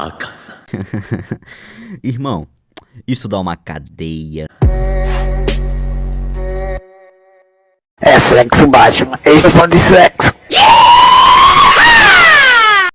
Irmão, isso dá uma cadeia. É sexo, Batman. Eles estão falando de sexo.